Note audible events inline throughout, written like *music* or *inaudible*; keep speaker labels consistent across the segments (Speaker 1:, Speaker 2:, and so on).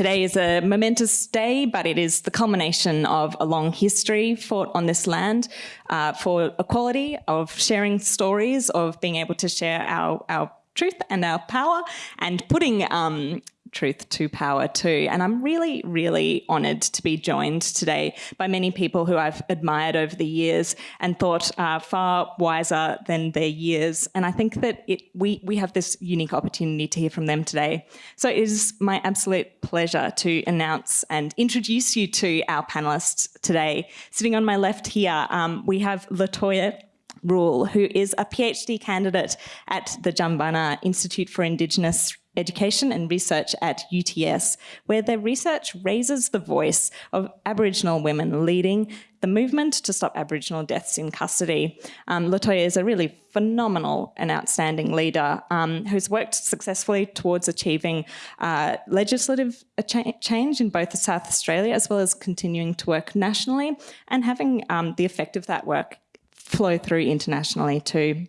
Speaker 1: today is a momentous day, but it is the culmination of a long history fought on this land uh, for equality, of sharing stories, of being able to share our, our truth and our power and putting um, truth to power too. And I'm really, really honoured to be joined today by many people who I've admired over the years and thought uh, far wiser than their years. And I think that it, we, we have this unique opportunity to hear from them today. So it is my absolute pleasure to announce and introduce you to our panellists today. Sitting on my left here, um, we have Latoya Rule, who is a PhD candidate at the Jumbunna Institute for Indigenous Education and Research at UTS, where their research raises the voice of Aboriginal women leading the movement to stop Aboriginal deaths in custody. Um, Latoya is a really phenomenal and outstanding leader um, who's worked successfully towards achieving uh, legislative cha change in both South Australia as well as continuing to work nationally and having um, the effect of that work flow through internationally too.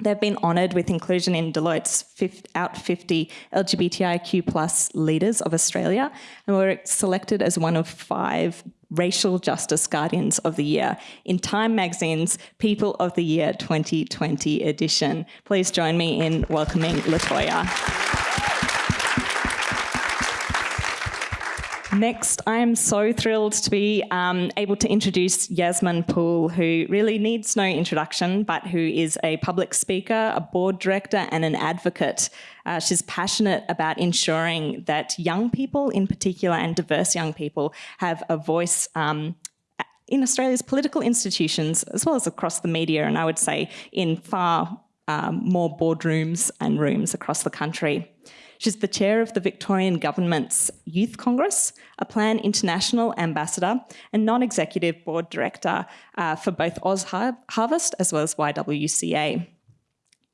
Speaker 1: They've been honoured with inclusion in Deloitte's Out 50 LGBTIQ plus leaders of Australia and were selected as one of five Racial Justice Guardians of the Year in Time Magazine's People of the Year 2020 edition. Please join me in welcoming Latoya. Next, I am so thrilled to be um, able to introduce Yasmin Poole, who really needs no introduction, but who is a public speaker, a board director and an advocate. Uh, she's passionate about ensuring that young people in particular and diverse young people have a voice um, in Australia's political institutions as well as across the media and I would say in far um, more boardrooms and rooms across the country. She's the chair of the Victorian Government's Youth Congress, a Plan International ambassador, and non-executive board director uh, for both Oz Harvest as well as YWCA.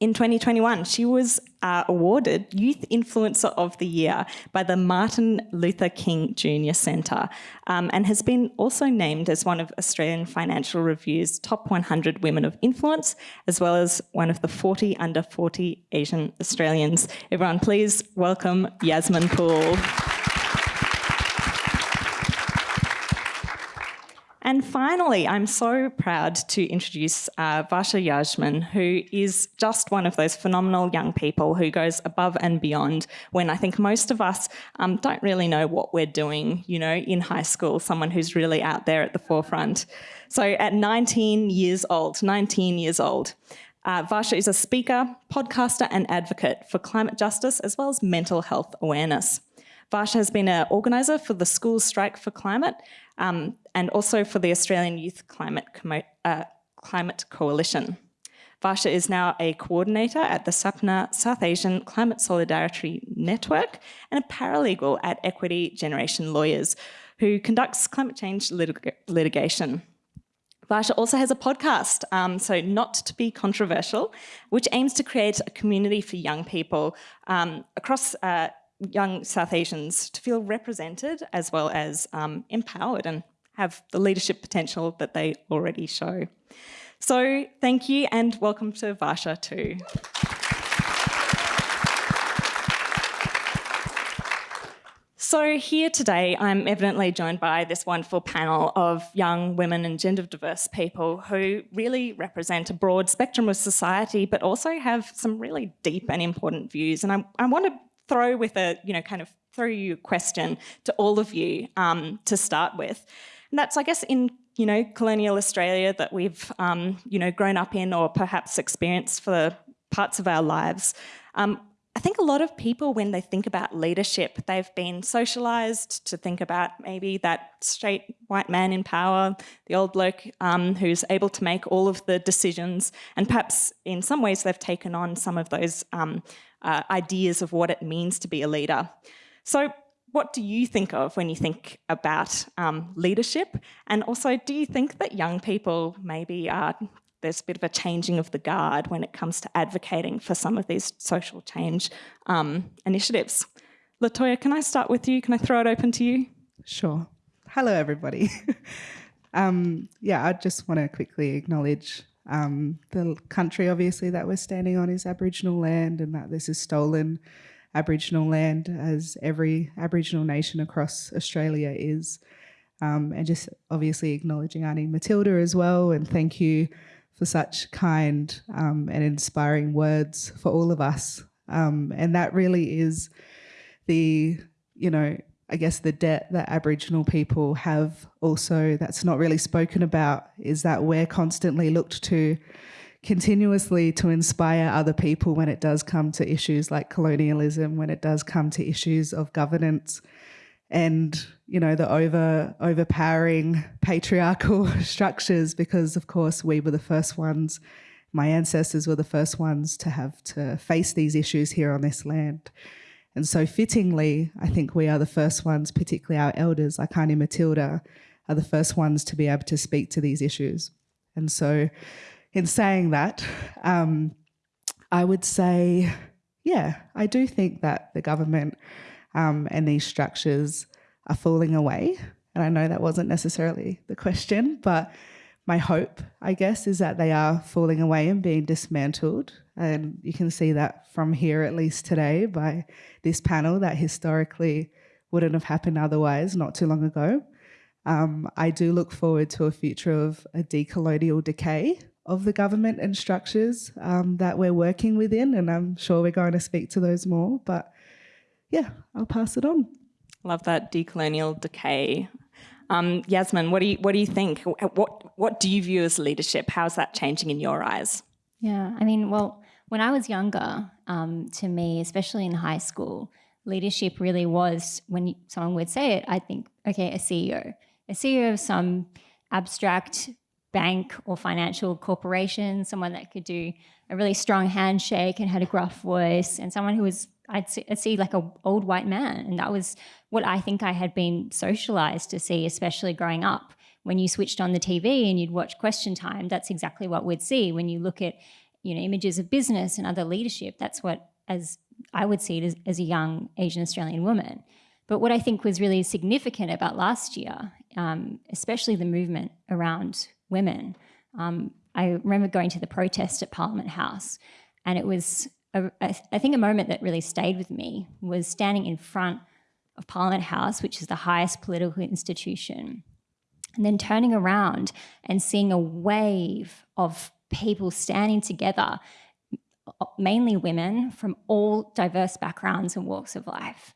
Speaker 1: In 2021, she was uh, awarded Youth Influencer of the Year by the Martin Luther King Jr. Centre um, and has been also named as one of Australian Financial Review's top 100 women of influence, as well as one of the 40 under 40 Asian Australians. Everyone, please welcome Yasmin Poole. And finally, I'm so proud to introduce uh, Varsha Yajman, who is just one of those phenomenal young people who goes above and beyond when I think most of us um, don't really know what we're doing, you know, in high school, someone who's really out there at the forefront. So at 19 years old, 19 years old, uh, Varsha is a speaker, podcaster and advocate for climate justice as well as mental health awareness. Varsha has been an organiser for the School Strike for Climate um, and also for the Australian Youth Climate, uh, Climate Coalition. Varsha is now a coordinator at the SAPNA South Asian Climate Solidarity Network and a paralegal at Equity Generation Lawyers, who conducts climate change litig litigation. Varsha also has a podcast, um, so not to be controversial, which aims to create a community for young people um, across uh, young South Asians to feel represented as well as um, empowered and have the leadership potential that they already show. So thank you and welcome to Varsha too. So here today, I'm evidently joined by this wonderful panel of young women and gender diverse people who really represent a broad spectrum of society, but also have some really deep and important views. And I, I want to throw with a, you know, kind of throw you a question to all of you um, to start with. And that's, I guess, in, you know, colonial Australia that we've, um, you know, grown up in or perhaps experienced for parts of our lives. Um, I think a lot of people, when they think about leadership, they've been socialized to think about maybe that straight white man in power, the old bloke um, who's able to make all of the decisions. And perhaps in some ways they've taken on some of those um, uh, ideas of what it means to be a leader. So what do you think of when you think about um, leadership? And also, do you think that young people maybe are, there's a bit of a changing of the guard when it comes to advocating for some of these social change um, initiatives? Latoya, can I start with you? Can I throw it open to you?
Speaker 2: Sure. Hello, everybody. *laughs* um, yeah, I just want to quickly acknowledge um, the country, obviously, that we're standing on is Aboriginal land and that this is stolen Aboriginal land, as every Aboriginal nation across Australia is. Um, and just obviously acknowledging Auntie Matilda as well. And thank you for such kind um, and inspiring words for all of us. Um, and that really is the, you know, I guess the debt that Aboriginal people have also that's not really spoken about is that we're constantly looked to continuously to inspire other people when it does come to issues like colonialism, when it does come to issues of governance and you know the over overpowering patriarchal *laughs* structures because of course we were the first ones my ancestors were the first ones to have to face these issues here on this land and so fittingly, I think we are the first ones, particularly our elders like Auntie Matilda, are the first ones to be able to speak to these issues. And so in saying that, um, I would say, yeah, I do think that the government um, and these structures are falling away. And I know that wasn't necessarily the question, but my hope, I guess, is that they are falling away and being dismantled. And you can see that from here, at least today, by this panel that historically wouldn't have happened otherwise not too long ago. Um, I do look forward to a future of a decolonial decay of the government and structures um, that we're working within, and I'm sure we're going to speak to those more. But yeah, I'll pass it on.
Speaker 1: Love that decolonial decay. Um, Yasmin, what do you what do you think? What what do you view as leadership? How's that changing in your eyes?
Speaker 3: Yeah, I mean, well, when I was younger, um, to me, especially in high school, leadership really was when someone would say it. I think, okay, a CEO, a CEO of some abstract bank or financial corporation, someone that could do a really strong handshake and had a gruff voice, and someone who was I'd see, I'd see, like a old white man, and that was what I think I had been socialized to see, especially growing up. When you switched on the TV and you'd watch Question Time, that's exactly what we'd see. When you look at, you know, images of business and other leadership, that's what, as I would see it as, as a young Asian Australian woman. But what I think was really significant about last year, um, especially the movement around women, um, I remember going to the protest at Parliament House, and it was a, I think a moment that really stayed with me was standing in front of Parliament House, which is the highest political institution, and then turning around and seeing a wave of people standing together, mainly women from all diverse backgrounds and walks of life.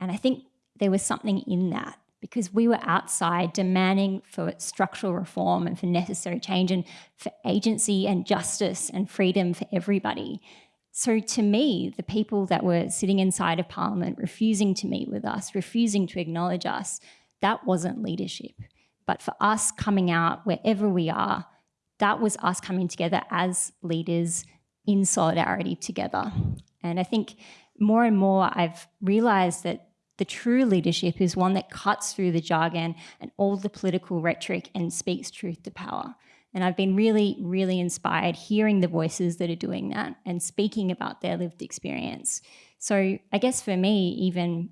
Speaker 3: And I think there was something in that because we were outside demanding for structural reform and for necessary change and for agency and justice and freedom for everybody. So to me, the people that were sitting inside of Parliament, refusing to meet with us, refusing to acknowledge us, that wasn't leadership. But for us coming out wherever we are, that was us coming together as leaders in solidarity together. And I think more and more I've realized that the true leadership is one that cuts through the jargon and all the political rhetoric and speaks truth to power. And I've been really, really inspired hearing the voices that are doing that and speaking about their lived experience. So I guess for me, even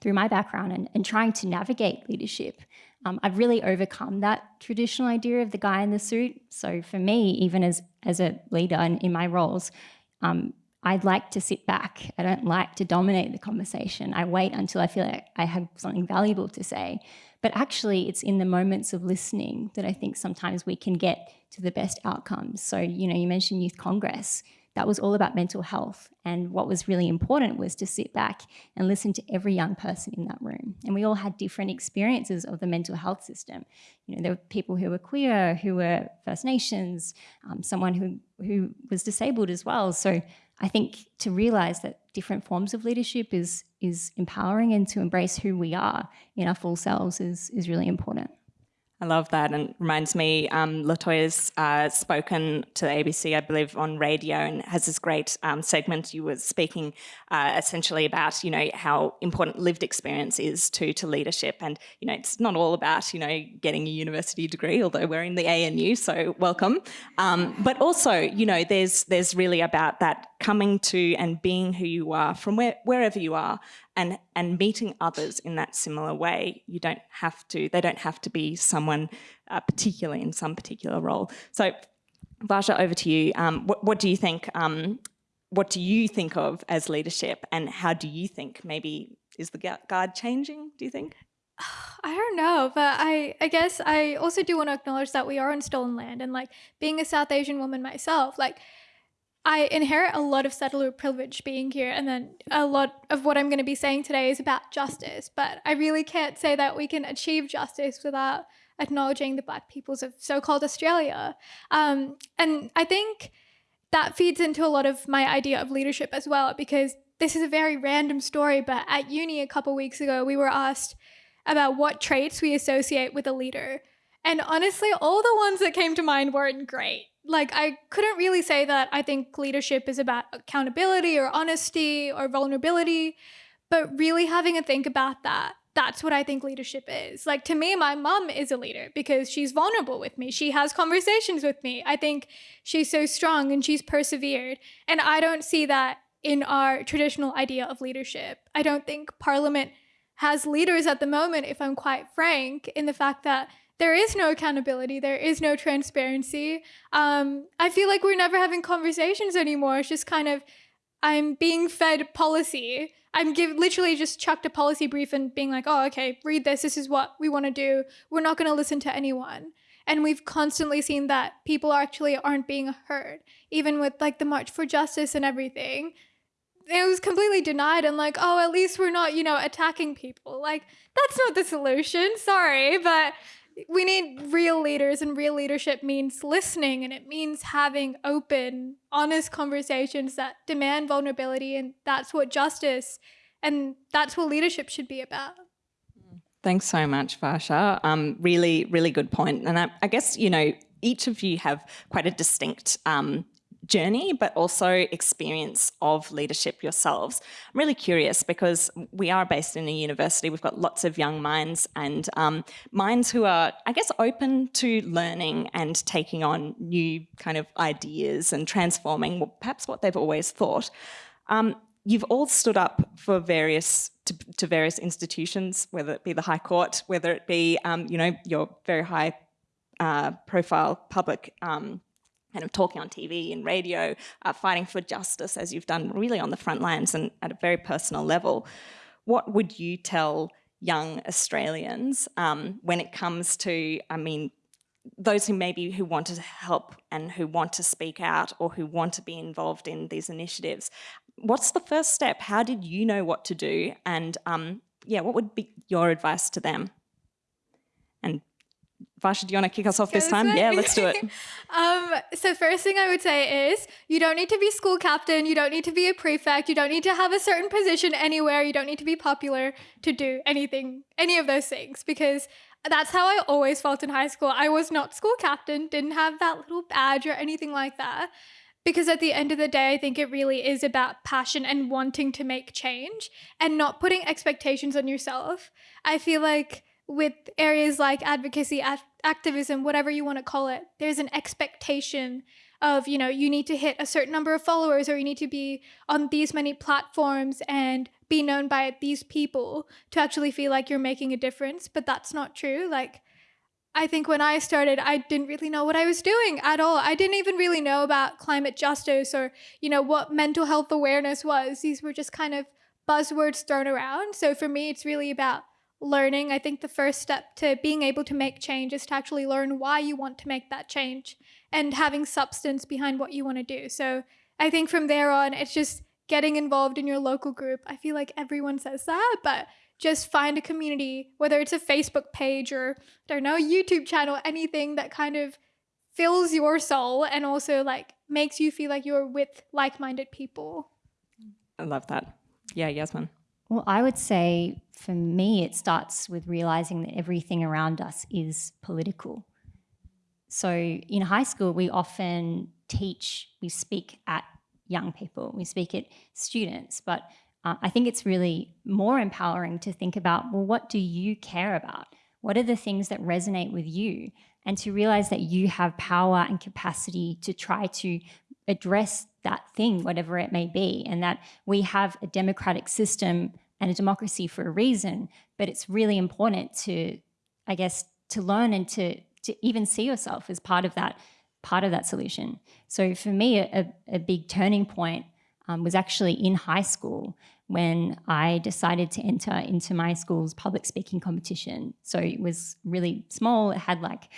Speaker 3: through my background and, and trying to navigate leadership, um, I've really overcome that traditional idea of the guy in the suit. So for me, even as, as a leader and in my roles, um, I'd like to sit back. I don't like to dominate the conversation. I wait until I feel like I have something valuable to say. But actually, it's in the moments of listening that I think sometimes we can get to the best outcomes. So, you know, you mentioned Youth Congress. That was all about mental health. And what was really important was to sit back and listen to every young person in that room. And we all had different experiences of the mental health system. You know, there were people who were queer, who were First Nations, um, someone who, who was disabled as well. So I think to realize that different forms of leadership is is empowering and to embrace who we are in our full selves is is really important.
Speaker 1: I love that and reminds me, um, Latoya's uh, spoken to the ABC, I believe, on radio and has this great um, segment. You were speaking uh, essentially about, you know, how important lived experience is to to leadership. And, you know, it's not all about, you know, getting a university degree, although we're in the ANU, so welcome. Um, but also, you know, there's there's really about that coming to and being who you are from where, wherever you are and, and meeting others in that similar way. You don't have to, they don't have to be someone uh, particularly in some particular role. So Varsha, over to you. Um, what, what, do you think, um, what do you think of as leadership and how do you think maybe is the guard changing, do you think? *sighs*
Speaker 4: I don't know, but I I guess I also do want to acknowledge that we are on stolen land and like being a South Asian woman myself, like I inherit a lot of settler privilege being here and then a lot of what I'm going to be saying today is about justice, but I really can't say that we can achieve justice without acknowledging the black peoples of so-called Australia. Um, and I think that feeds into a lot of my idea of leadership as well because this is a very random story, but at uni a couple weeks ago, we were asked about what traits we associate with a leader. And honestly, all the ones that came to mind weren't great. Like, I couldn't really say that I think leadership is about accountability or honesty or vulnerability, but really having a think about that. That's what I think leadership is. Like, to me, my mom is a leader because she's vulnerable with me. She has conversations with me. I think she's so strong and she's persevered. And I don't see that in our traditional idea of leadership. I don't think Parliament has leaders at the moment, if I'm quite frank, in the fact that there is no accountability, there is no transparency. Um, I feel like we're never having conversations anymore. It's just kind of, I'm being fed policy. I'm give, literally just chucked a policy brief and being like, oh, okay, read this. This is what we want to do. We're not going to listen to anyone. And we've constantly seen that people actually aren't being heard, even with like the March for Justice and everything it was completely denied and like, oh, at least we're not, you know, attacking people. Like, that's not the solution. Sorry, but we need real leaders and real leadership means listening and it means having open, honest conversations that demand vulnerability and that's what justice and that's what leadership should be about.
Speaker 1: Thanks so much, Varsha. Um, really, really good point. And I, I, guess, you know, each of you have quite a distinct um, journey, but also experience of leadership yourselves. I'm really curious because we are based in a university, we've got lots of young minds and um, minds who are, I guess, open to learning and taking on new kind of ideas and transforming perhaps what they've always thought. Um, you've all stood up for various to, to, various institutions, whether it be the High Court, whether it be, um, you know, your very high uh, profile public um, kind of talking on TV and radio, uh, fighting for justice as you've done really on the front lines and at a very personal level. What would you tell young Australians um, when it comes to, I mean, those who maybe who want to help and who want to speak out or who want to be involved in these initiatives, what's the first step? How did you know what to do? And um, yeah, what would be your advice to them? And Varsha, do you want to kick us off this time? Yeah, let's do it. *laughs*
Speaker 4: um, so first thing I would say is you don't need to be school captain. You don't need to be a prefect. You don't need to have a certain position anywhere. You don't need to be popular to do anything, any of those things, because that's how I always felt in high school. I was not school captain, didn't have that little badge or anything like that. Because at the end of the day, I think it really is about passion and wanting to make change and not putting expectations on yourself. I feel like with areas like advocacy, activism, whatever you want to call it, there's an expectation of, you know, you need to hit a certain number of followers or you need to be on these many platforms and be known by these people to actually feel like you're making a difference. But that's not true. Like, I think when I started, I didn't really know what I was doing at all. I didn't even really know about climate justice or, you know, what mental health awareness was. These were just kind of buzzwords thrown around. So for me, it's really about learning. I think the first step to being able to make change is to actually learn why you want to make that change and having substance behind what you want to do. So I think from there on, it's just getting involved in your local group. I feel like everyone says that, but just find a community, whether it's a Facebook page or, I don't know, YouTube channel, anything that kind of fills your soul and also like makes you feel like you're with like-minded people.
Speaker 1: I love that. Yeah, Yasmin.
Speaker 3: Well, I would say for me, it starts with realizing that everything around us is political. So in high school, we often teach, we speak at young people, we speak at students, but uh, I think it's really more empowering to think about, well, what do you care about? What are the things that resonate with you? And to realize that you have power and capacity to try to address that thing, whatever it may be, and that we have a democratic system and a democracy for a reason, but it's really important to, I guess, to learn and to, to even see yourself as part of that, part of that solution. So for me, a, a big turning point um, was actually in high school when I decided to enter into my school's public speaking competition. So it was really small. It had like,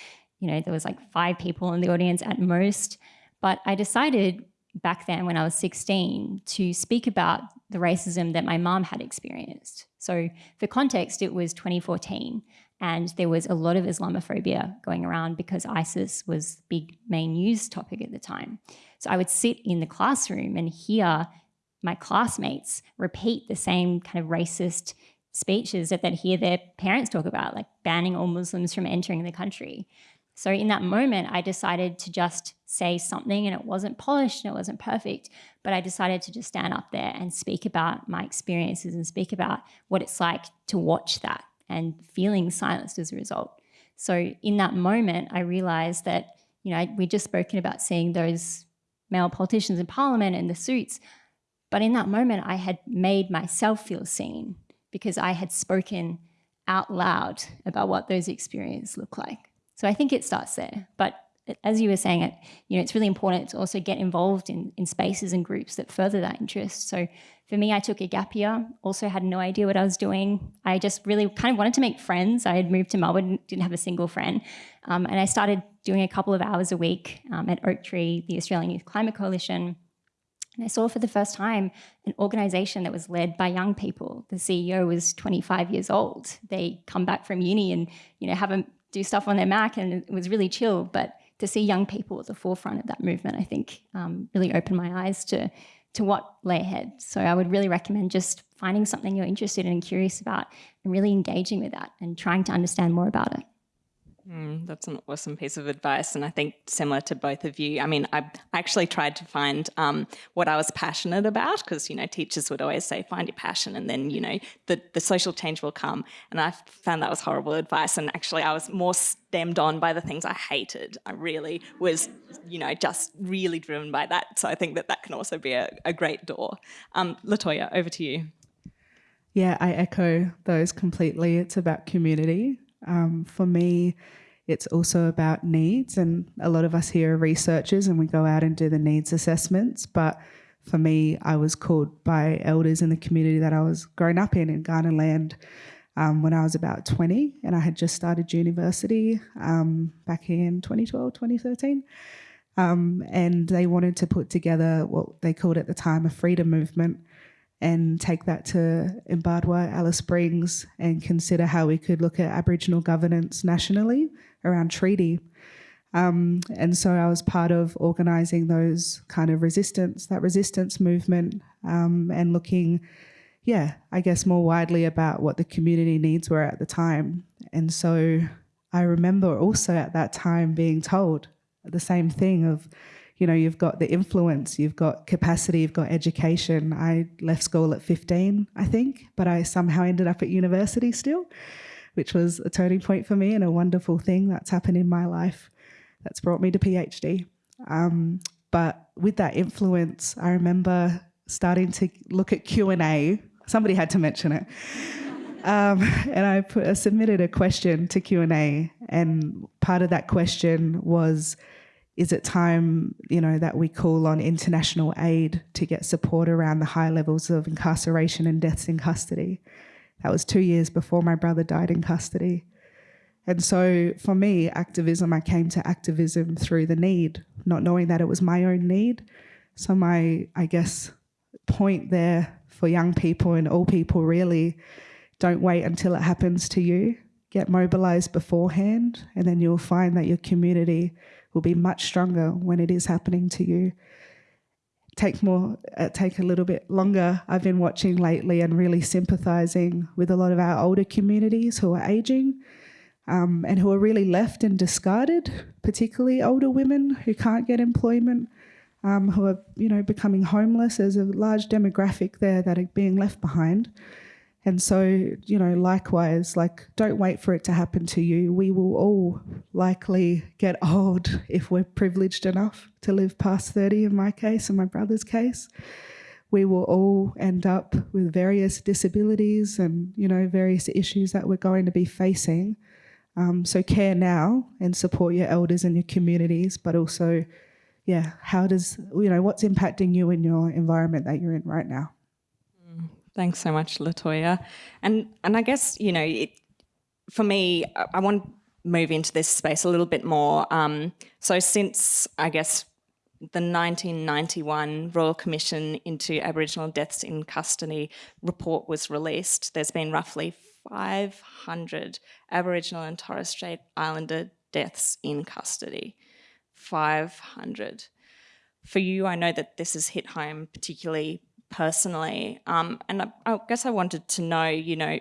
Speaker 3: you know, there was like five people in the audience at most. But I decided back then when I was 16 to speak about the racism that my mom had experienced. So for context, it was 2014 and there was a lot of Islamophobia going around because ISIS was big main news topic at the time. So I would sit in the classroom and hear my classmates repeat the same kind of racist speeches that they'd hear their parents talk about, like banning all Muslims from entering the country. So in that moment, I decided to just say something and it wasn't polished and it wasn't perfect, but I decided to just stand up there and speak about my experiences and speak about what it's like to watch that and feeling silenced as a result. So in that moment, I realized that, you know, we'd just spoken about seeing those male politicians in parliament and the suits. But in that moment, I had made myself feel seen because I had spoken out loud about what those experiences look like. So I think it starts there. But as you were saying, it you know it's really important to also get involved in in spaces and groups that further that interest. So for me, I took a gap year. Also had no idea what I was doing. I just really kind of wanted to make friends. I had moved to Melbourne, didn't have a single friend, um, and I started doing a couple of hours a week um, at Oaktree, the Australian Youth Climate Coalition. And I saw for the first time an organization that was led by young people. The CEO was 25 years old. They come back from uni and you know have a do stuff on their Mac and it was really chill. But to see young people at the forefront of that movement, I think um, really opened my eyes to, to what lay ahead. So I would really recommend just finding something you're interested in and curious about and really engaging with that and trying to understand more about it.
Speaker 1: Mm, that's an awesome piece of advice. And I think similar to both of you, I mean, I actually tried to find um, what I was passionate about because, you know, teachers would always say, find your passion and then, you know, the, the social change will come. And I found that was horrible advice. And actually, I was more stemmed on by the things I hated. I really was, you know, just really driven by that. So I think that that can also be a, a great door. Um, Latoya, over to you.
Speaker 2: Yeah, I echo those completely. It's about community um, for me, it's also about needs, and a lot of us here are researchers and we go out and do the needs assessments. But for me, I was called by elders in the community that I was growing up in, in Kaurna land, um, when I was about 20, and I had just started university um, back in 2012, 2013. Um, and they wanted to put together what they called at the time a freedom movement and take that to Mparntwe, Alice Springs, and consider how we could look at Aboriginal governance nationally around treaty. Um, and so I was part of organising those kind of resistance, that resistance movement, um, and looking, yeah, I guess more widely about what the community needs were at the time. And so I remember also at that time being told the same thing of, you know, you've got the influence, you've got capacity, you've got education. I left school at 15, I think, but I somehow ended up at university still, which was a turning point for me and a wonderful thing that's happened in my life that's brought me to PhD. Um, but with that influence, I remember starting to look at Q&A. Somebody had to mention it. *laughs* Um, and I, put, submitted a question to Q&A and part of that question was, is it time, you know, that we call on international aid to get support around the high levels of incarceration and deaths in custody? That was two years before my brother died in custody. And so for me, activism, I came to activism through the need, not knowing that it was my own need. So my, I guess, point there for young people and all people really, don't wait until it happens to you. Get mobilized beforehand, and then you'll find that your community will be much stronger when it is happening to you. Take more, uh, take a little bit longer. I've been watching lately and really sympathizing with a lot of our older communities who are aging um, and who are really left and discarded, particularly older women who can't get employment, um, who are, you know, becoming homeless. There's a large demographic there that are being left behind. And so, you know, likewise, like don't wait for it to happen to you. We will all likely get old *laughs* if we're privileged enough to live past 30 in my case and my brother's case. We will all end up with various disabilities and, you know, various issues that we're going to be facing. Um, so care now and support your elders and your communities, but also, yeah, how does, you know, what's impacting you in your environment that you're in right now?
Speaker 1: Thanks so much, Latoya. And and I guess you know, it, for me, I, I want to move into this space a little bit more. Um, so since I guess the 1991 Royal Commission into Aboriginal Deaths in Custody report was released, there's been roughly 500 Aboriginal and Torres Strait Islander deaths in custody. 500. For you, I know that this has hit home particularly personally. Um, and I, I guess I wanted to know, you know,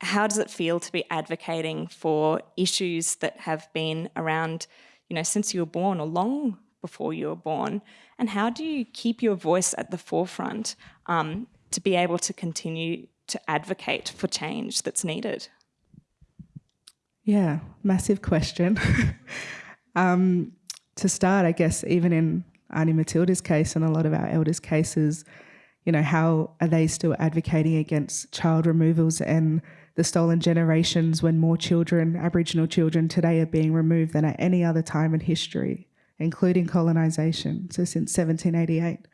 Speaker 1: how does it feel to be advocating for issues that have been around, you know, since you were born or long before you were born? And how do you keep your voice at the forefront um, to be able to continue to advocate for change that's needed?
Speaker 2: Yeah, massive question. *laughs* um, to start, I guess, even in Auntie Matilda's case and a lot of our elders' cases, you know, how are they still advocating against child removals and the stolen generations when more children, Aboriginal children today are being removed than at any other time in history, including colonisation, so since 1788.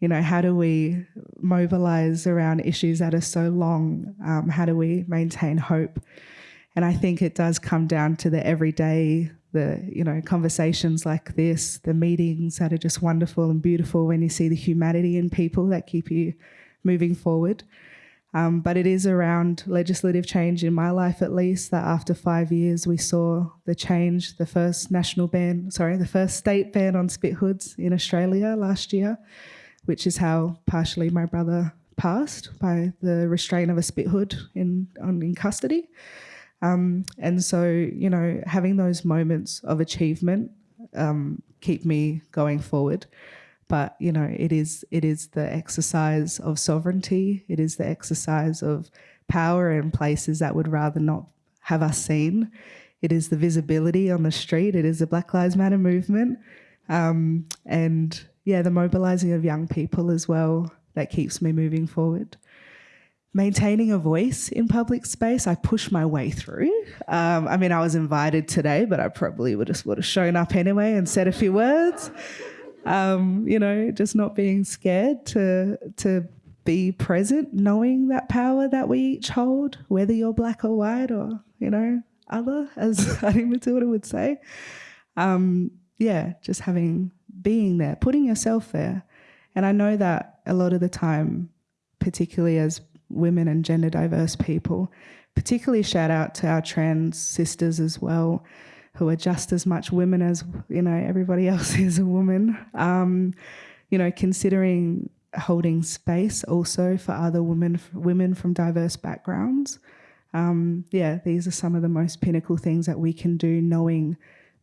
Speaker 2: You know, how do we mobilise around issues that are so long? Um, how do we maintain hope? And I think it does come down to the everyday the you know conversations like this, the meetings that are just wonderful and beautiful when you see the humanity in people that keep you moving forward. Um, but it is around legislative change in my life, at least, that after five years we saw the change, the first national ban, sorry, the first state ban on spit hoods in Australia last year, which is how partially my brother passed by the restraint of a spit hood in, on, in custody. Um, and so, you know, having those moments of achievement um, keep me going forward. But you know, it is it is the exercise of sovereignty. It is the exercise of power in places that would rather not have us seen. It is the visibility on the street. It is the Black Lives Matter movement, um, and yeah, the mobilising of young people as well that keeps me moving forward maintaining a voice in public space, I push my way through. Um, I mean, I was invited today, but I probably would have, would have shown up anyway and said a few words. Um, you know, just not being scared to to be present, knowing that power that we each hold, whether you're black or white or you know other, as *laughs* Auntie Matilda would say. Um, yeah, just having being there, putting yourself there, and I know that a lot of the time, particularly as women and gender diverse people. Particularly shout out to our trans sisters as well, who are just as much women as you know everybody *laughs* else is a woman. Um, you know, considering holding space also for other women women from diverse backgrounds. Um, yeah, these are some of the most pinnacle things that we can do, knowing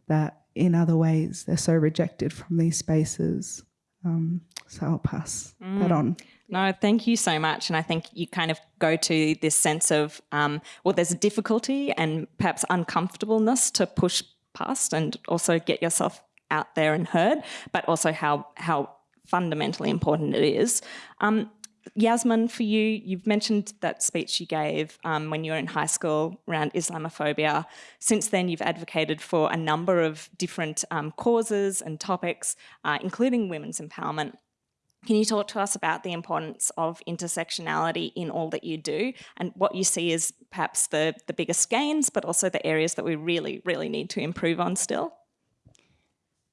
Speaker 2: that in other ways they're so rejected from these spaces. Um, so I'll pass mm. that on.
Speaker 1: No, thank you so much. And I think you kind of go to this sense of, um, well, there's a difficulty and perhaps uncomfortableness to push past and also get yourself out there and heard, but also how, how fundamentally important it is. Um, Yasmin, for you, you've mentioned that speech you gave um, when you were in high school around Islamophobia. Since then, you've advocated for a number of different um, causes and topics, uh, including women's empowerment. Can you talk to us about the importance of intersectionality in all that you do and what you see as perhaps the, the biggest gains, but also the areas that we really, really need to improve on still?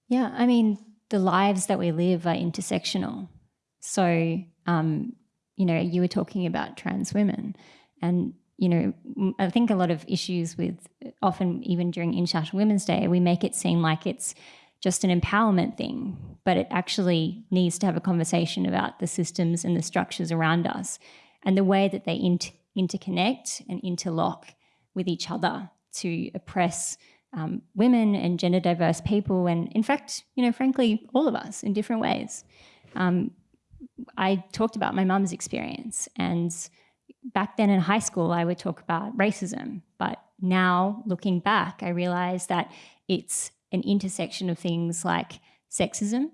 Speaker 3: Yeah, I mean, the lives that we live are intersectional. So, um, you know, you were talking about trans women and you know, I think a lot of issues with often even during International Women's Day, we make it seem like it's just an empowerment thing, but it actually needs to have a conversation about the systems and the structures around us and the way that they inter interconnect and interlock with each other to oppress um, women and gender diverse people and in fact, you know, frankly, all of us in different ways. Um, I talked about my mum's experience and back then in high school, I would talk about racism, but now looking back, I realize that it's an intersection of things like sexism,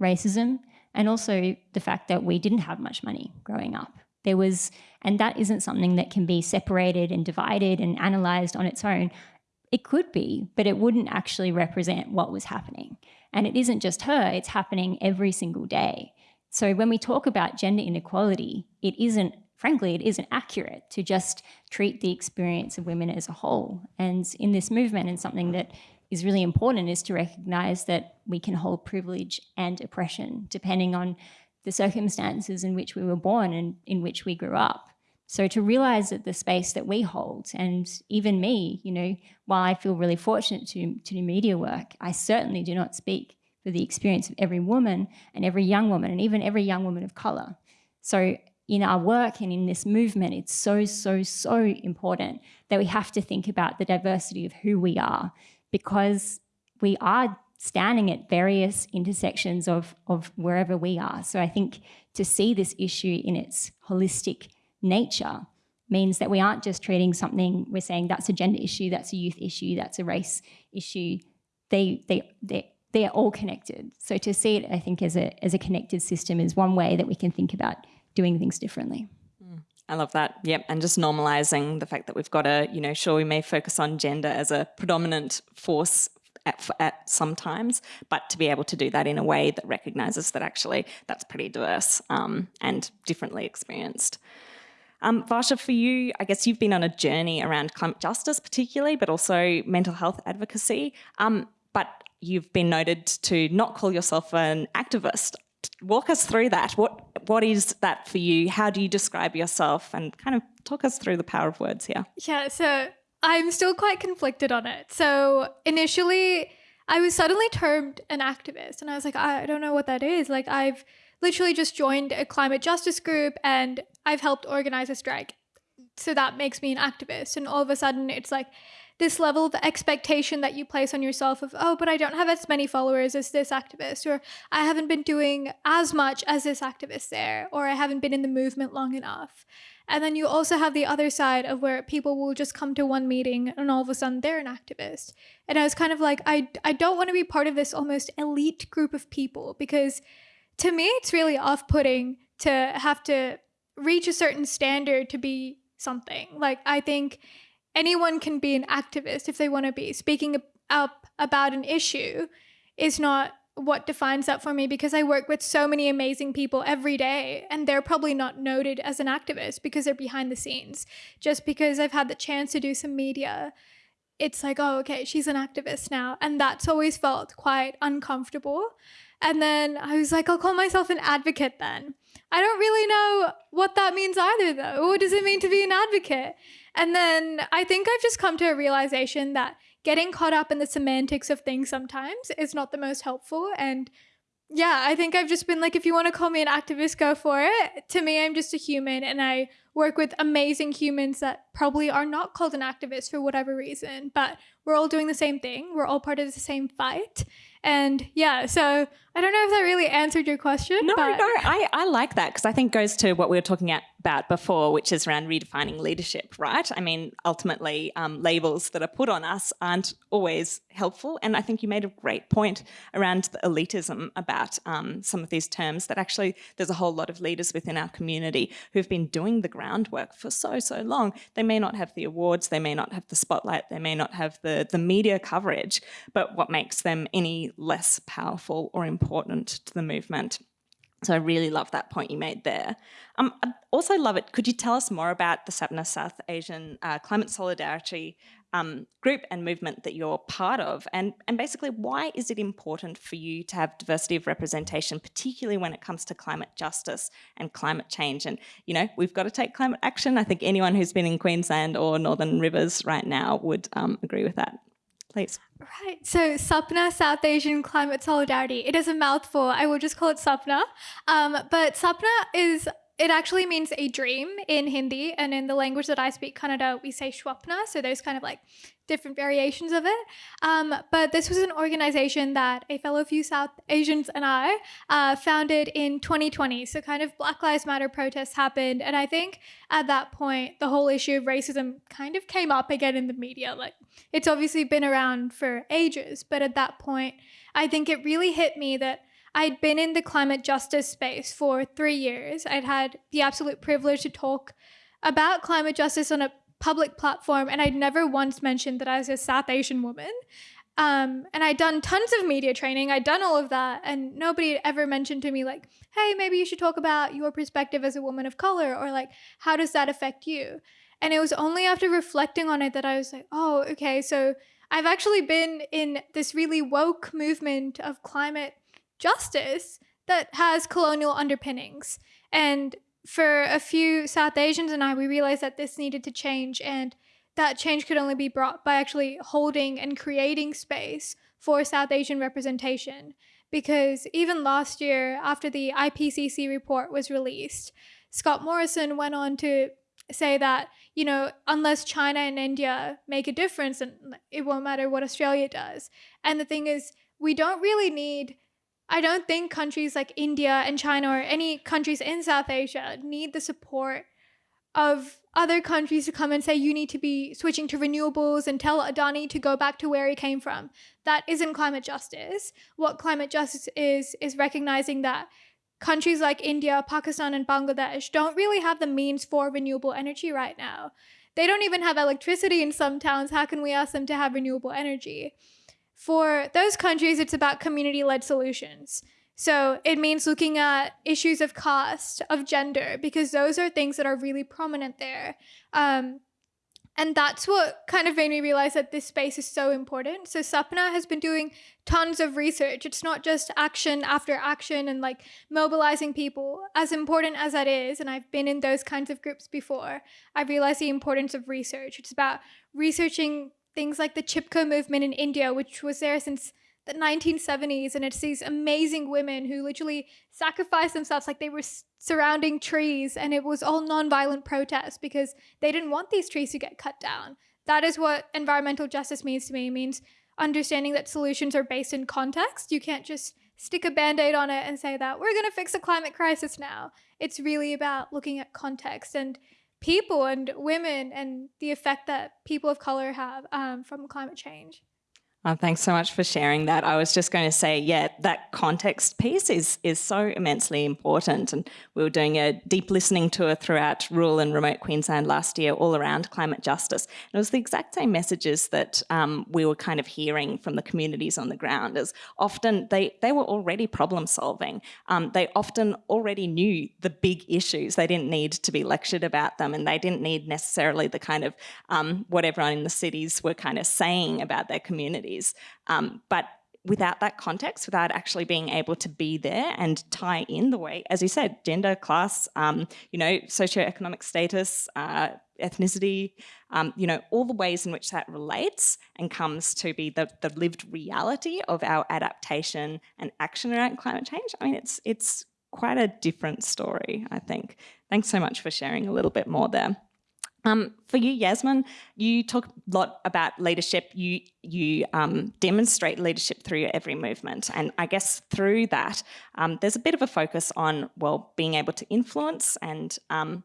Speaker 3: racism, and also the fact that we didn't have much money growing up. There was, and that isn't something that can be separated and divided and analysed on its own. It could be, but it wouldn't actually represent what was happening. And it isn't just her, it's happening every single day. So when we talk about gender inequality, it isn't, frankly, it isn't accurate to just treat the experience of women as a whole. And in this movement, and something that is really important is to recognize that we can hold privilege and oppression depending on the circumstances in which we were born and in which we grew up. So to realize that the space that we hold, and even me, you know, while I feel really fortunate to, to do media work, I certainly do not speak for the experience of every woman and every young woman and even every young woman of color. So in our work and in this movement, it's so, so, so important that we have to think about the diversity of who we are because we are standing at various intersections of, of wherever we are. So I think to see this issue in its holistic nature means that we aren't just treating something, we're saying that's a gender issue, that's a youth issue, that's a race issue. They, they, they, they're all connected. So to see it, I think, as a, as a connected system is one way that we can think about doing things differently.
Speaker 1: I love that. Yep. And just normalizing the fact that we've got to, you know, sure, we may focus on gender as a predominant force at, at sometimes, but to be able to do that in a way that recognizes that actually that's pretty diverse um, and differently experienced. Um, Varsha, for you, I guess you've been on a journey around climate justice particularly, but also mental health advocacy. Um, but you've been noted to not call yourself an activist. Walk us through that. What what is that for you? How do you describe yourself? And kind of talk us through the power of words here.
Speaker 4: Yeah, so I'm still quite conflicted on it. So initially, I was suddenly termed an activist, and I was like, I don't know what that is. Like, I've literally just joined a climate justice group and I've helped organize a strike. So that makes me an activist. And all of a sudden, it's like this level of expectation that you place on yourself of, oh, but I don't have as many followers as this activist, or I haven't been doing as much as this activist there, or I haven't been in the movement long enough. And then you also have the other side of where people will just come to one meeting and all of a sudden they're an activist. And I was kind of like, I, I don't want to be part of this almost elite group of people because to me, it's really off putting to have to reach a certain standard to be something. Like, I think anyone can be an activist if they want to be. Speaking up about an issue is not what defines that for me because I work with so many amazing people every day and they're probably not noted as an activist because they're behind the scenes. Just because I've had the chance to do some media, it's like, oh, okay, she's an activist now. And that's always felt quite uncomfortable. And then I was like, I'll call myself an advocate then. I don't really know what that means either, though. What does it mean to be an advocate? And then I think I've just come to a realization that getting caught up in the semantics of things sometimes is not the most helpful. And yeah, I think I've just been like, if you want to call me an activist, go for it. To me, I'm just a human and I work with amazing humans that probably are not called an activist for whatever reason, but we're all doing the same thing. We're all part of the same fight. And yeah, so I don't know if that really answered your question.
Speaker 1: No,
Speaker 4: but...
Speaker 1: no, I, I like that because I think goes to what we were talking about before, which is around redefining leadership, right? I mean, ultimately, um, labels that are put on us aren't always helpful. And I think you made a great point around the elitism about um, some of these terms that actually there's a whole lot of leaders within our community who've been doing the groundwork for so, so long. They may not have the awards, they may not have the spotlight, they may not have the, the media coverage, but what makes them any less powerful or important to the movement. So I really love that point you made there. Um, I also love it. Could you tell us more about the SAPNA South Asian uh, Climate Solidarity um, group and movement that you're part of? And, and basically, why is it important for you to have diversity of representation, particularly when it comes to climate justice and climate change? And, you know, we've got to take climate action. I think anyone who's been in Queensland or Northern Rivers right now would um, agree with that please.
Speaker 4: Right. So SAPNA, South Asian Climate Solidarity. It is a mouthful. I will just call it SAPNA. Um, but SAPNA is it actually means a dream in Hindi, and in the language that I speak, Kannada, we say Shwapna. So there's kind of like different variations of it. Um, but this was an organization that a fellow few South Asians and I uh, founded in 2020. So kind of Black Lives Matter protests happened, and I think at that point the whole issue of racism kind of came up again in the media. Like it's obviously been around for ages, but at that point, I think it really hit me that I'd been in the climate justice space for three years. I'd had the absolute privilege to talk about climate justice on a public platform, and I'd never once mentioned that I was a South Asian woman. Um, and I'd done tons of media training. I'd done all of that, and nobody had ever mentioned to me like, "Hey, maybe you should talk about your perspective as a woman of color," or like, "How does that affect you?" And it was only after reflecting on it that I was like, "Oh, okay, so I've actually been in this really woke movement of climate justice that has colonial underpinnings." And for a few South Asians and I, we realized that this needed to change and that change could only be brought by actually holding and creating space for South Asian representation. Because even last year, after the IPCC report was released, Scott Morrison went on to say that, you know, unless China and India make a difference, and it won't matter what Australia does. And the thing is, we don't really need, I don't think countries like India and China or any countries in South Asia need the support of other countries to come and say you need to be switching to renewables and tell Adani to go back to where he came from. That isn't climate justice. What climate justice is, is recognizing that countries like India, Pakistan, and Bangladesh don't really have the means for renewable energy right now. They don't even have electricity in some towns. How can we ask them to have renewable energy? For those countries, it's about community led solutions. So it means looking at issues of cost, of gender, because those are things that are really prominent there. Um, and that's what kind of made me realize that this space is so important. So Sapna has been doing tons of research. It's not just action after action and like mobilizing people. As important as that is, and I've been in those kinds of groups before, I realized the importance of research. It's about researching things like the Chipko movement in India, which was there since the 1970s and it's these amazing women who literally sacrificed themselves like they were surrounding trees and it was all nonviolent protest because they didn't want these trees to get cut down. That is what environmental justice means to me. It means understanding that solutions are based in context. You can't just stick a band-aid on it and say that we're going to fix a climate crisis now. It's really about looking at context and people and women and the effect that people of color have um, from climate change
Speaker 1: Oh, thanks so much for sharing that. I was just going to say, yeah, that context piece is is so immensely important. And we were doing a deep listening tour throughout rural and remote Queensland last year, all around climate justice. And it was the exact same messages that um, we were kind of hearing from the communities on the ground. As often they they were already problem solving. Um, they often already knew the big issues. They didn't need to be lectured about them, and they didn't need necessarily the kind of um, what everyone in the cities were kind of saying about their communities. Um, but without that context, without actually being able to be there and tie in the way, as you said, gender, class, um, you know, socioeconomic status, uh, ethnicity, um, you know, all the ways in which that relates and comes to be the, the lived reality of our adaptation and action around climate change. I mean, it's it's quite a different story, I think. Thanks so much for sharing a little bit more there. Um, for you, Yasmin, you talk a lot about leadership. You you um, demonstrate leadership through your every movement, and I guess through that, um, there's a bit of a focus on well being able to influence and um,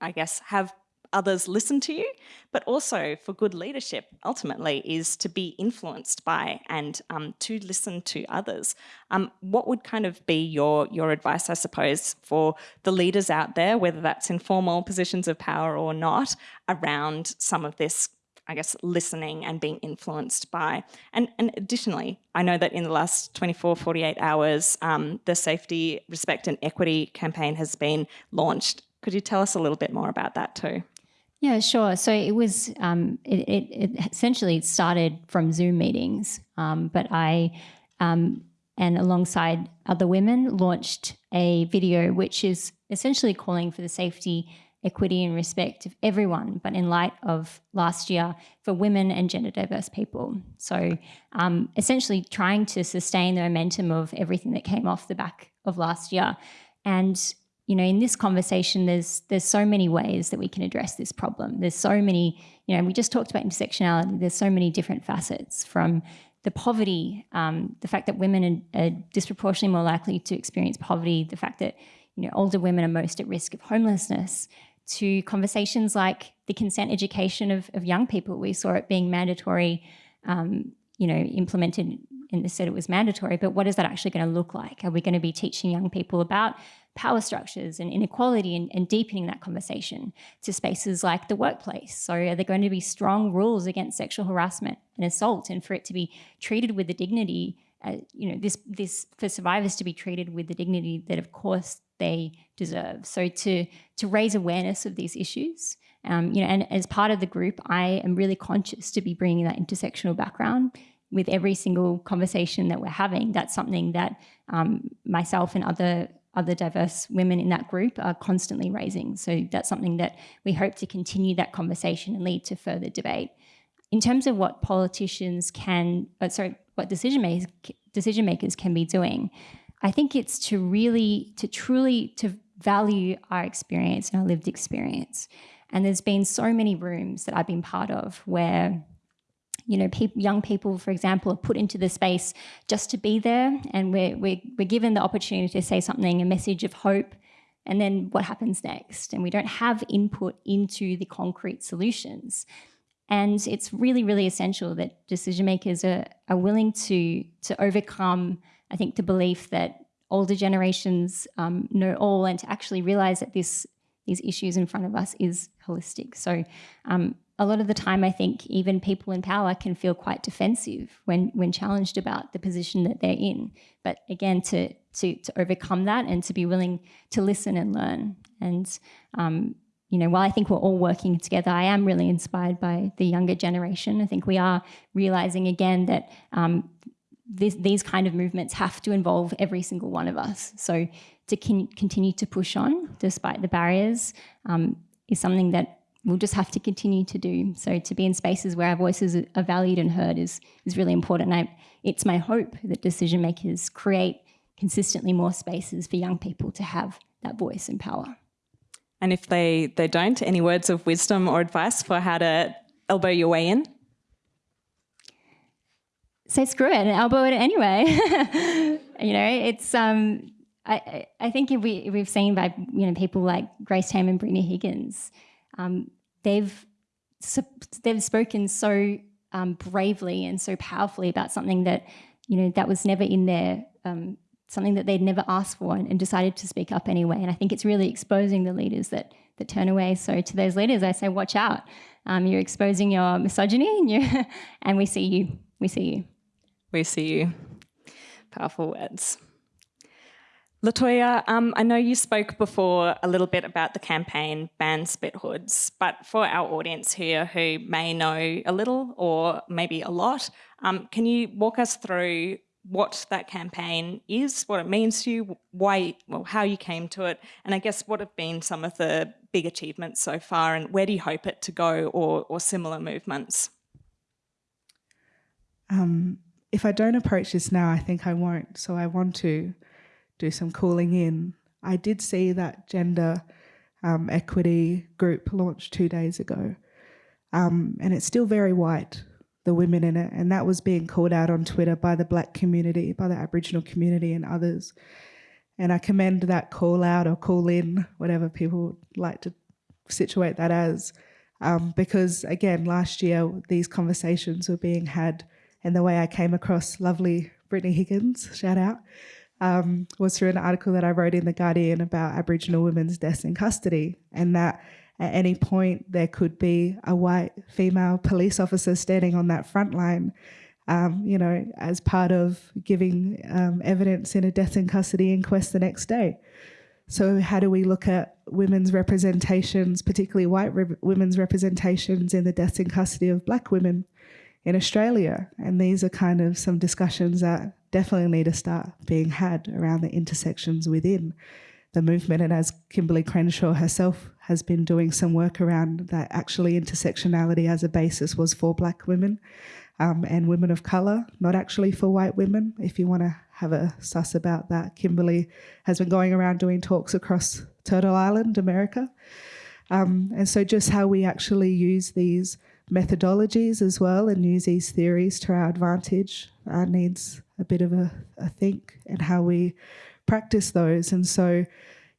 Speaker 1: I guess have others listen to you, but also for good leadership ultimately is to be influenced by and um, to listen to others. Um, what would kind of be your, your advice, I suppose, for the leaders out there, whether that's in formal positions of power or not, around some of this I guess, listening and being influenced by. And, and additionally, I know that in the last 24, 48 hours, um, the Safety, Respect and Equity campaign has been launched. Could you tell us a little bit more about that too?
Speaker 3: Yeah, sure. So it was um, it, it, it, essentially started from Zoom meetings, um, but I um, and alongside other women launched a video which is essentially calling for the safety, equity, and respect of everyone, but in light of last year for women and gender diverse people. So um, essentially trying to sustain the momentum of everything that came off the back of last year. And you know, in this conversation, there's there's so many ways that we can address this problem. There's so many, you know, we just talked about intersectionality. There's so many different facets from the poverty, um, the fact that women are, are, disproportionately more likely to experience poverty, the fact that you know older women are most at risk of homelessness, to conversations like the consent education of, of young people. We saw it being mandatory um, you know, implemented and they said it was mandatory, but what is that actually going to look like? Are we going to be teaching young people about power structures and inequality and, and, deepening that conversation to spaces like the workplace? So are there going to be strong rules against sexual harassment and assault and for it to be treated with the dignity, uh, you know, this, this for survivors to be treated with the dignity that of course they deserve. So to, to raise awareness of these issues, um, you know, and as part of the group, I am really conscious to be bringing that intersectional background with every single conversation that we're having. That's something that um, myself and other other diverse women in that group are constantly raising. So that's something that we hope to continue that conversation and lead to further debate. In terms of what politicians can, uh, sorry, what decision makers, decision makers can be doing, I think it's to really, to truly, to value our experience and our lived experience. And there's been so many rooms that I've been part of where you know, pe young people, for example, are put into the space just to be there and we're, we're, we're given the opportunity to say something, a message of hope, and then what happens next? And we don't have input into the concrete solutions. And it's really, really essential that decision makers are, are willing to, to overcome, I think, the belief that older generations um, know all and to actually realize that this these issues in front of us is holistic. So um, a lot of the time, I think even people in power can feel quite defensive when when challenged about the position that they're in. But again, to to to overcome that and to be willing to listen and learn. And um, you know, while I think we're all working together, I am really inspired by the younger generation. I think we are realizing again that um, this, these kind of movements have to involve every single one of us. So to continue to push on despite the barriers um, is something that we'll just have to continue to do. So to be in spaces where our voices are valued and heard is, is really important. I, it's my hope that decision makers create consistently more spaces for young people to have that voice and power.
Speaker 1: And if they, they don't, any words of wisdom or advice for how to elbow your way in?
Speaker 3: Say screw it and elbow it anyway. *laughs* you know, it's um, I, I think if we if we've seen by you know people like Grace Tame and Brittany Higgins, um, they've they've spoken so um, bravely and so powerfully about something that you know that was never in there, um, something that they'd never asked for, and, and, decided to speak up anyway. And I think it's really exposing the leaders that that turn away. So to those leaders, I say, watch out. Um, you're exposing your misogyny, *laughs* and, and we see you. We see you.
Speaker 1: We see you. Powerful words. Latoya, um, I know you spoke before a little bit about the campaign Ban Spit Hoods, but for our audience here who may know a little or maybe a lot, um, can you walk us through what that campaign is, what it means to you, why, well, how you came to it, and I guess what have been some of the big achievements so far, and where do you hope it to go, or, or similar movements?
Speaker 2: Um, if I don't approach this now, I think I won't. So I want to do some calling in. I did see that gender um, equity group launched two days ago, um, and it's still very white, the women in it, and that was being called out on Twitter by the black community, by the Aboriginal community and others. And I commend that call out or call in, whatever people like to situate that as, um, because again, last year these conversations were being had, and the way I came across lovely Brittany Higgins, shout out, um, was through an article that I wrote in The Guardian about Aboriginal women's deaths in custody, and that at any point there could be a white female police officer standing on that front line, um, you know, as part of giving um, evidence in a death in custody inquest the next day. So, how do we look at women's representations, particularly white re women's representations in the deaths in custody of black women in Australia? And these are kind of some discussions that definitely need to start being had around the intersections within the movement. And as Kimberlé Crenshaw herself has been doing some work around that actually intersectionality as a basis was for black women um, and women of colour, not actually for white women. If you want to have a suss about that, Kimberlé has been going around doing talks across Turtle Island, America. Um, and so just how we actually use these methodologies as well and use these theories to our advantage uh, needs a bit of a, a think and how we practice those. And so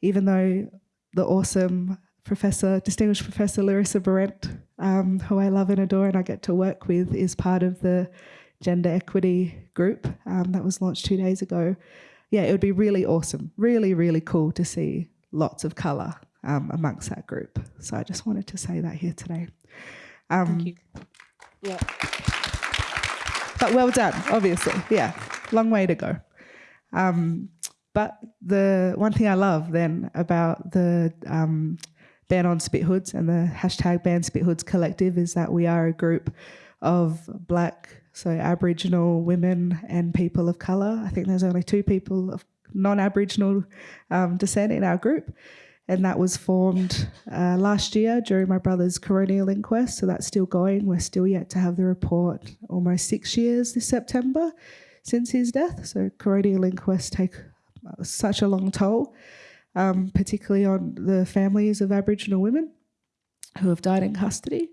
Speaker 2: even though the awesome professor, distinguished professor Larissa Behrendt, um, who I love and adore and I get to work with, is part of the gender equity group um, that was launched two days ago. Yeah, it would be really awesome, really, really cool to see lots of colour um, amongst that group. So I just wanted to say that here today. Um,
Speaker 1: Thank you.
Speaker 2: Yeah. But well done, obviously. Yeah, long way to go. Um, but the one thing I love then about the um, ban on spit hoods and the hashtag ban spit hoods collective is that we are a group of black, so Aboriginal women and people of colour. I think there's only two people of non-Aboriginal um, descent in our group and that was formed uh, last year during my brother's coronial inquest. So that's still going. We're still yet to have the report. Almost six years this September since his death. So coronial inquests take uh, such a long toll, um, particularly on the families of Aboriginal women who have died in custody.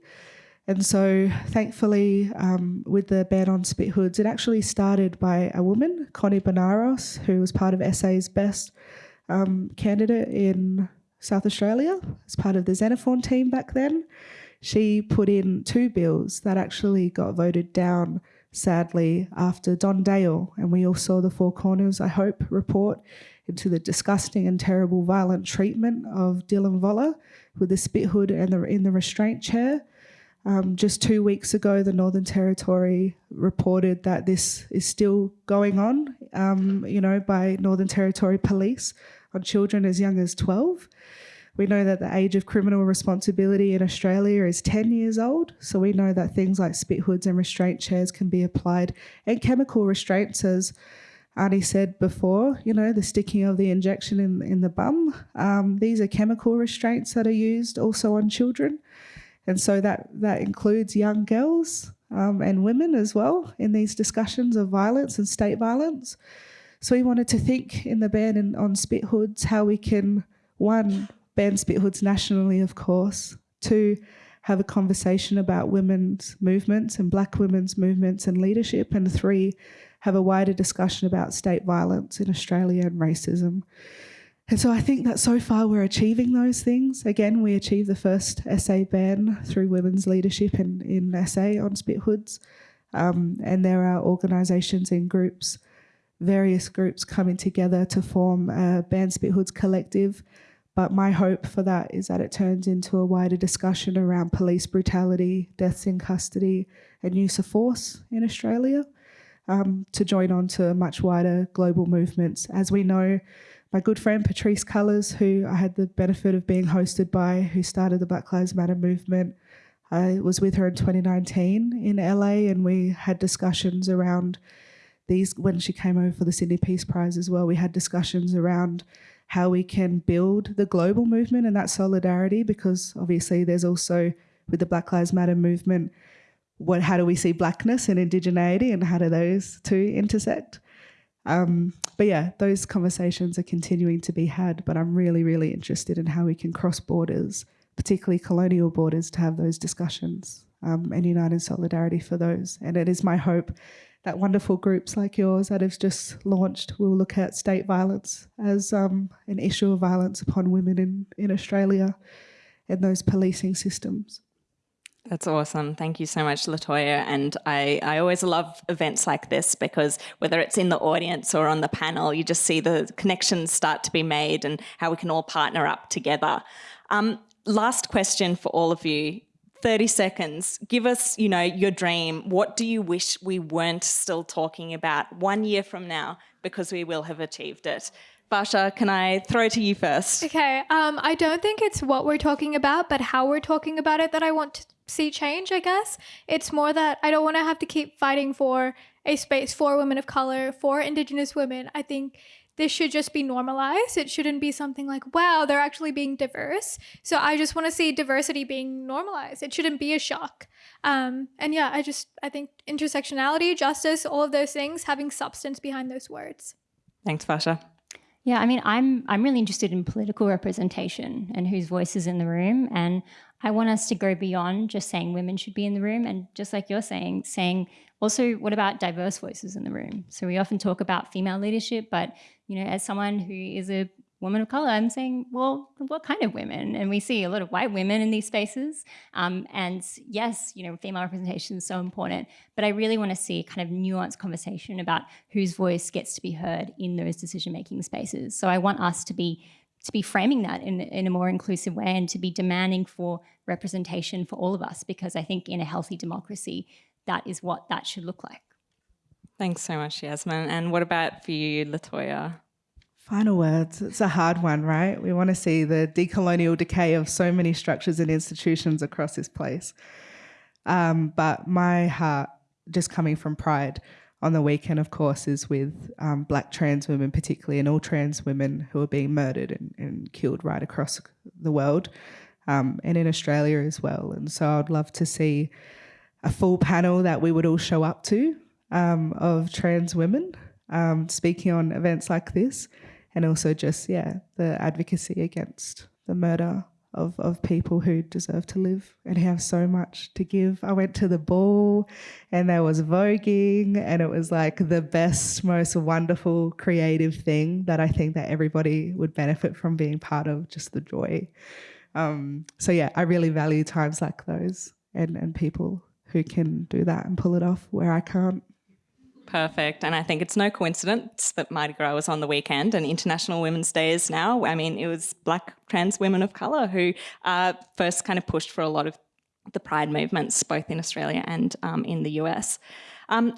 Speaker 2: And so, thankfully, um, with the ban on spit hoods, it actually started by a woman, Connie Bonaros, who was part of SA's best um, candidate in South Australia as part of the Xenophon team back then. She put in two bills that actually got voted down, sadly, after Don Dale. And we all saw the Four Corners, I hope, report into the disgusting and terrible violent treatment of Dylan Voller with the spit hood and the, in the restraint chair. Um, just two weeks ago, the Northern Territory reported that this is still going on, um, you know, by Northern Territory police on children as young as 12. We know that the age of criminal responsibility in Australia is 10 years old. So we know that things like spit hoods and restraint chairs can be applied and chemical restraints, as Arnie said before, you know, the sticking of the injection in, in the bum. Um, these are chemical restraints that are used also on children. And so that, that includes young girls um, and women as well in these discussions of violence and state violence. So we wanted to think in the ban and on spit hoods how we can, one, ban spit nationally, of course, two, have a conversation about women's movements and black women's movements and leadership, and three, have a wider discussion about state violence in Australia and racism. And so I think that so far we're achieving those things. Again, we achieved the first SA ban through women's leadership in, in SA on spit hoods. Um, and there are organisations and groups various groups coming together to form a Ban Spit Hoods collective. But my hope for that is that it turns into a wider discussion around police brutality, deaths in custody, and use of force in Australia um, to join on to much wider global movements. As we know, my good friend Patrisse Cullors, who I had the benefit of being hosted by, who started the Black Lives Matter movement, I was with her in 2019 in LA, and we had discussions around these when she came over for the Sydney Peace Prize as well, we had discussions around how we can build the global movement and that solidarity because obviously there's also with the Black Lives Matter movement, what how do we see blackness and indigeneity and how do those two intersect? Um, but yeah, those conversations are continuing to be had, but I'm really, really interested in how we can cross borders, particularly colonial borders, to have those discussions um, and unite in solidarity for those. And it is my hope that wonderful groups like yours that have just launched will look at state violence as um, an issue of violence upon women in, in Australia and those policing systems.
Speaker 1: That's awesome. Thank you so much, Latoya. And I, I always love events like this because whether it's in the audience or on the panel, you just see the connections start to be made and how we can all partner up together. Um, last question for all of you. 30 seconds. Give us, you know, your dream. What do you wish we weren't still talking about one year from now because we will have achieved it? Basha, can I throw it to you first?
Speaker 4: Okay. Um, I don't think it's what we're talking about, but how we're talking about it that I want to see change, I guess. It's more that I don't want to have to keep fighting for a space for women of color, for Indigenous women. I think this should just be normalized. It shouldn't be something like, wow, they're actually being diverse. So I just want to see diversity being normalized. It shouldn't be a shock. Um, and yeah, I just, I think intersectionality, justice, all of those things, having substance behind those words.
Speaker 1: Thanks, Basha.
Speaker 3: Yeah, I mean, I'm I'm really interested in political representation and whose voice is in the room, and I want us to go beyond just saying women should be in the room, and just like you're saying, saying also what about diverse voices in the room. So we often talk about female leadership, but you know, as someone who is a woman of color, I'm saying, well, what kind of women? And we see a lot of white women in these spaces. Um, and yes, you know, female representation is so important, but I really want to see kind of nuanced conversation about whose voice gets to be heard in those decision-making spaces. So I want us to be to be framing that in, in a more inclusive way and to be demanding for representation for all of us, because I think in a healthy democracy, that is what that should look like.
Speaker 1: Thanks so much, Yasmin. And what about for you, Latoya?
Speaker 2: Final words. It's a hard one, right? We want to see the decolonial decay of so many structures and institutions across this place. Um, but my heart, just coming from pride on the weekend, of course, is with um, black trans women, particularly, and all trans women who are being murdered and, and killed right across the world um, and in Australia as well. And so I'd love to see a full panel that we would all show up to um, of trans women um, speaking on events like this and also just, yeah, the advocacy against the murder of, of people who deserve to live and have so much to give. I went to the ball and there was voguing and it was like the best, most wonderful creative thing that I think that everybody would benefit from being part of, just the joy. Um, so yeah, I really value times like those and, and people who can do that and pull it off where I can't.
Speaker 1: Perfect. And I think it's no coincidence that Mardi Gras was on the weekend and International Women's Day is now. I mean, it was black trans women of colour who uh, first kind of pushed for a lot of the pride movements, both in Australia and um, in the US. Um,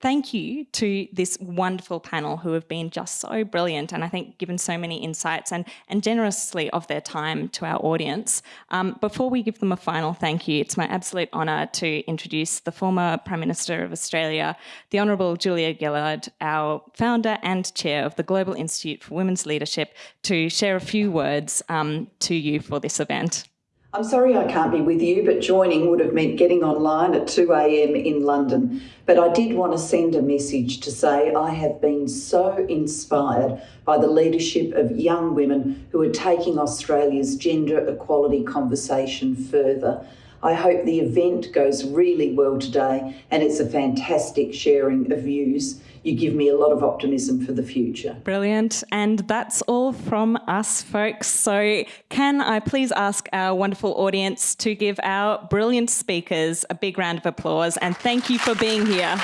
Speaker 1: Thank you to this wonderful panel who have been just so brilliant and I think given so many insights and, and generously of their time to our audience. Um, before we give them a final thank you, it's my absolute honour to introduce the former Prime Minister of Australia, the Honourable Julia Gillard, our founder and chair of the Global Institute for Women's Leadership, to share a few words um, to you for this event.
Speaker 5: I'm sorry I can't be with you, but joining would have meant getting online at 2am in London. But I did want to send a message to say I have been so inspired by the leadership of young women who are taking Australia's gender equality conversation further. I hope the event goes really well today and it's a fantastic sharing of views. You give me a lot of optimism for the future.
Speaker 1: Brilliant. And that's all from us, folks. So, can I please ask our wonderful audience to give our brilliant speakers a big round of applause and thank you for being here.